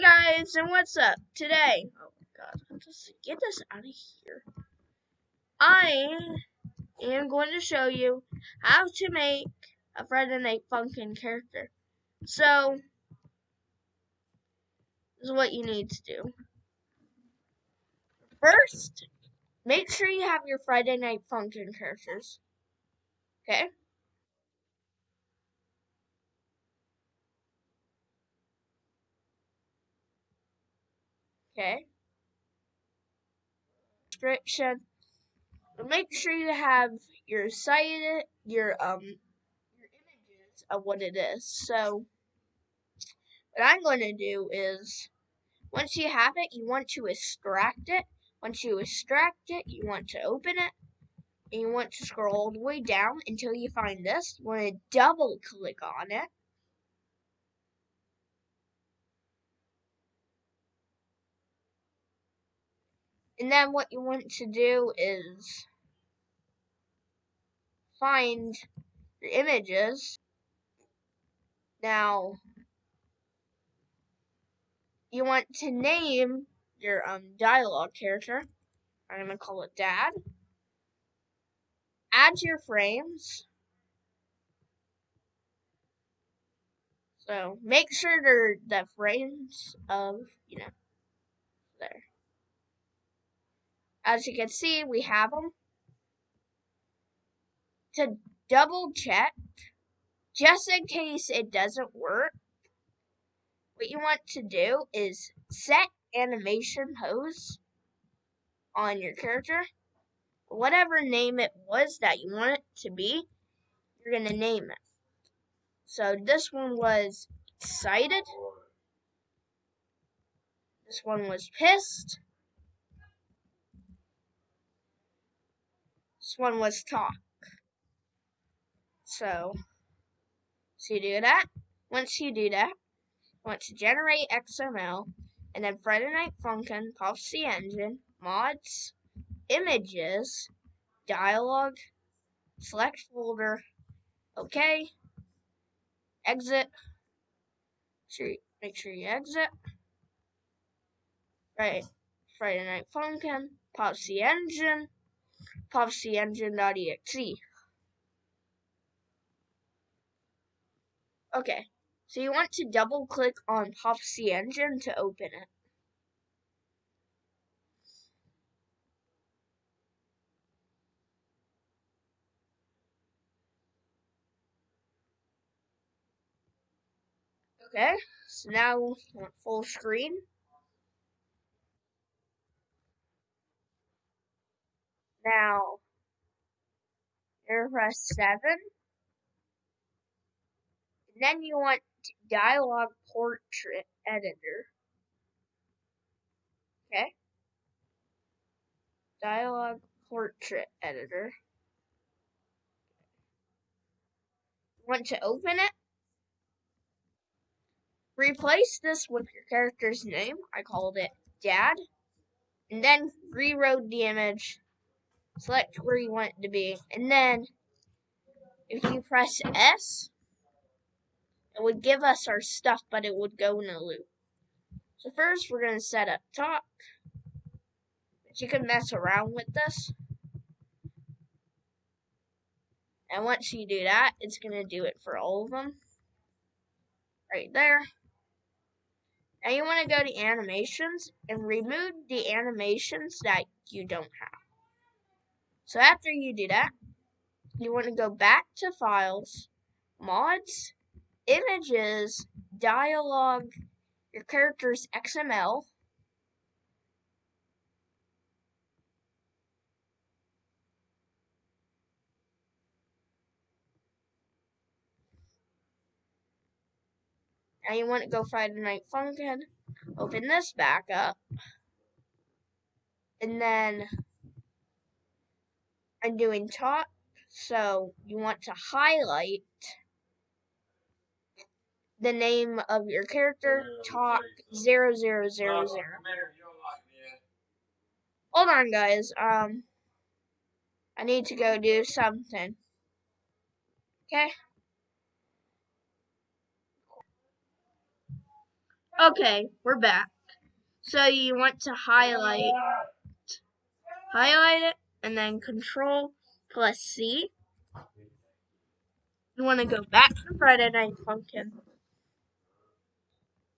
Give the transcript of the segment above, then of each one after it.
guys, and what's up? Today, oh my god, let's get this out of here. I am going to show you how to make a Friday Night Funkin' character. So, this is what you need to do. First, make sure you have your Friday Night Funkin' characters. Okay? Okay. Description. Make sure you have your site, your um, your images of what it is. So, what I'm going to do is, once you have it, you want to extract it. Once you extract it, you want to open it, and you want to scroll all the way down until you find this. You want to double click on it. And then what you want to do is find the images. Now, you want to name your um, dialogue character. I'm going to call it Dad. Add your frames. So make sure they're the frames of, you know, there. As you can see, we have them. To double check, just in case it doesn't work, what you want to do is set animation pose on your character. Whatever name it was that you want it to be, you're going to name it. So this one was excited. This one was pissed. This one was talk. So, so you do that. Once you do that, you want to generate XML, and then Friday Night Funkin' pops the engine, mods, images, dialogue, select folder, okay, exit, make sure you exit, right, Friday Night Funkin', pops the engine, PopsyEngine.exe. Okay, so you want to double click on Popsy Engine to open it. Okay, so now full screen. Now, you press 7. And then you want dialogue portrait editor. Okay. Dialogue portrait editor. Want to open it? Replace this with your character's name. I called it Dad. And then rewrote the image select where you want it to be, and then if you press S, it would give us our stuff, but it would go in a loop. So first we're going to set up talk, but you can mess around with this. And once you do that, it's going to do it for all of them. Right there. Now you want to go to animations and remove the animations that you don't have. So after you do that, you want to go back to files, mods, images, dialogue, your character's XML, Now you want to go Friday Night Funkin', open this back up, and then I'm doing top, so you want to highlight the name of your character, talk zero zero zero zero. Hold on, guys. Um, I need to go do something. Okay. Okay, we're back. So you want to highlight, highlight it, and then Control plus C. You want to go back to Friday Night Funkin'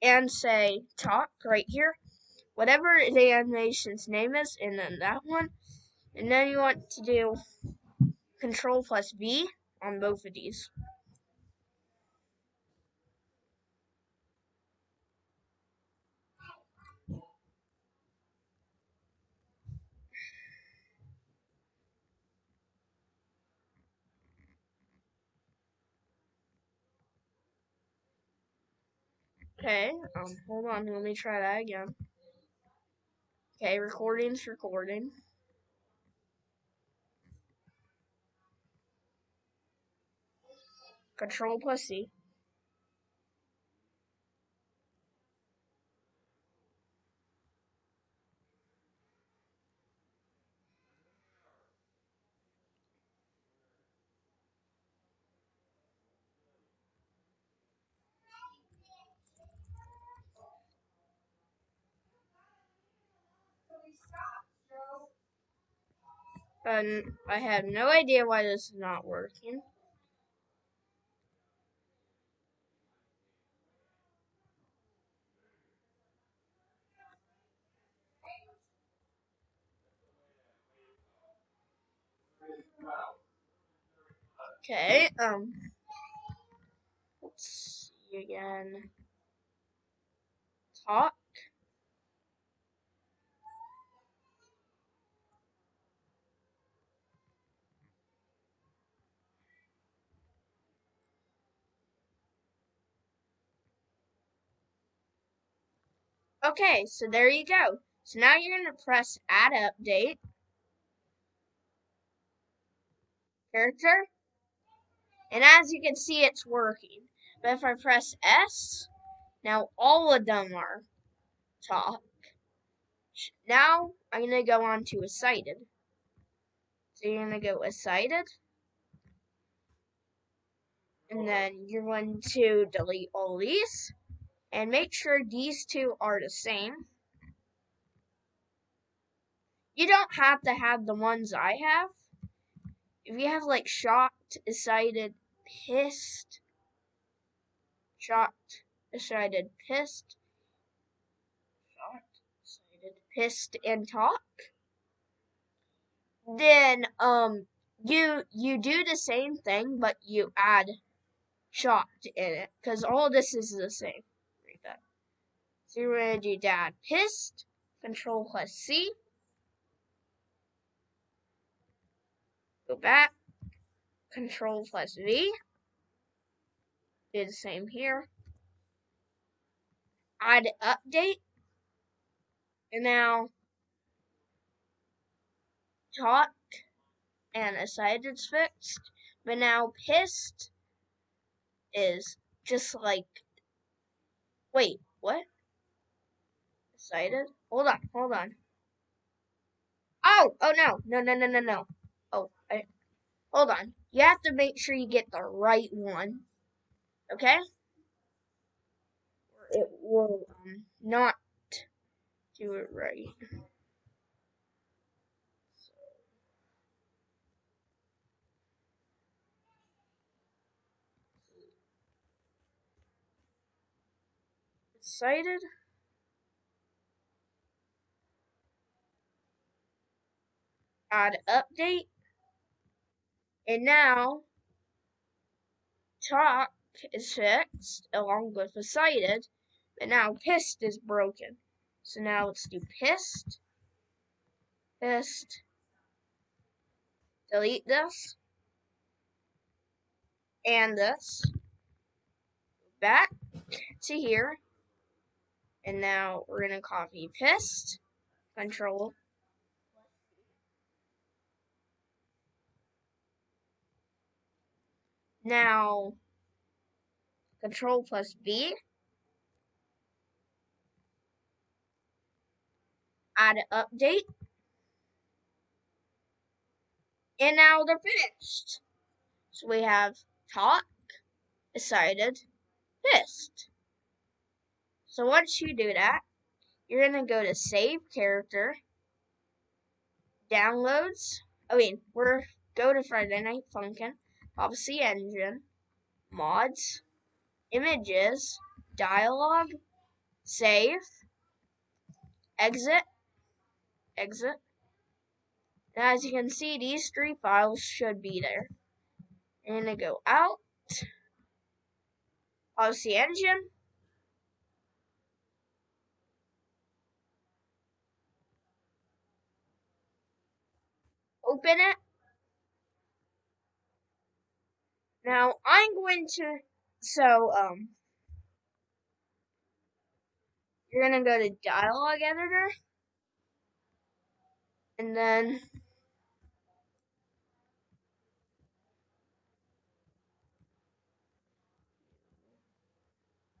and say talk right here, whatever the animation's name is, and then that one. And then you want to do Control plus V on both of these. Okay, um, hold on, let me try that again. Okay, recording's recording. Control plus C. And I have no idea why this is not working. Okay, um, let's see again. Talk. Okay, so there you go. So now you're going to press add update. Character. And as you can see, it's working. But if I press S, now all of them are talk. Now I'm going to go on to excited. So you're going to go excited. And then you're going to delete all these. And make sure these two are the same. You don't have to have the ones I have. If you have like shocked, excited, pissed, shocked, excited, pissed, shocked, excited, pissed, and talk, then um you you do the same thing, but you add shocked in it because all this is the same. Read that. So you're gonna do dad pissed, control plus C. Go back, control plus V. Do the same here. Add update. And now talk and excited's fixed. But now pissed is just like wait, what? Excited? Hold on, hold on. Oh, oh no, no, no, no, no, no. Oh, I, hold on. You have to make sure you get the right one. Okay? It will um, not do it right. Excited? Add update. And now, talk is fixed along with excited, but now pissed is broken. So now let's do pissed, pissed, delete this, and this, back to here, and now we're going to copy pissed, control, Now, Control plus B. Add an update. And now they're finished. So we have talk, excited, pissed. So once you do that, you're gonna go to Save Character, Downloads. I mean, we're go to Friday Night Funkin', Policy Engine, Mods, Images, Dialogue, Save, Exit, Exit. And as you can see, these three files should be there. Gonna go out, Policy Engine, open it. Now I'm going to so um you're gonna go to dialogue editor and then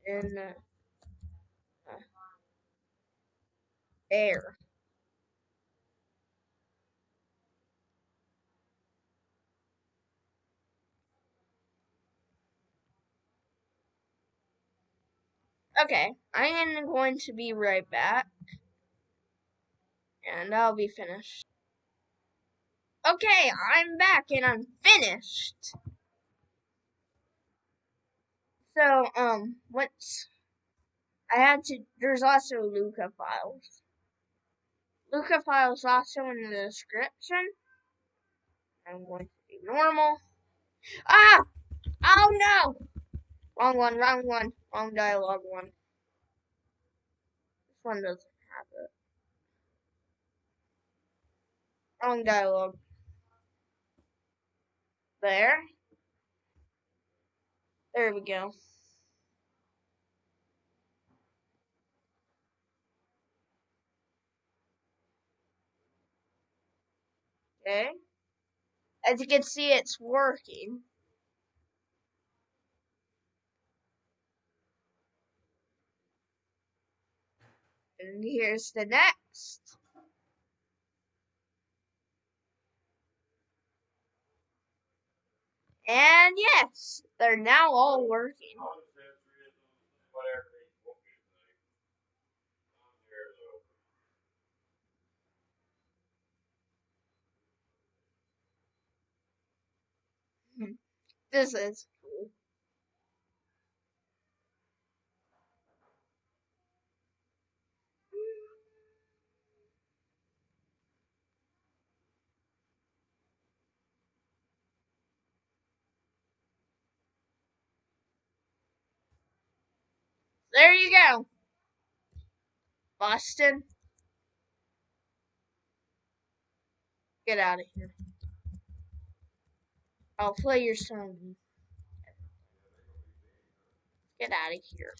in uh, uh, Okay, I am going to be right back. And I'll be finished. Okay, I'm back and I'm finished. So, um, what's I had to there's also Luca files. Luca files also in the description. I'm going to be normal. Ah! Oh no! Wrong one, wrong one, wrong dialogue one. This one doesn't have it. Wrong dialogue. There. There we go. Okay. As you can see, it's working. And here's the next. And yes, they're now all working. Hmm. This is There you go. Boston. Get out of here. I'll play your song. Get out of here.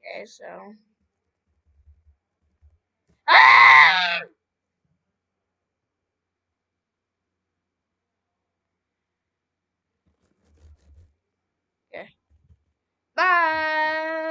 Okay, so. Ah! 拜。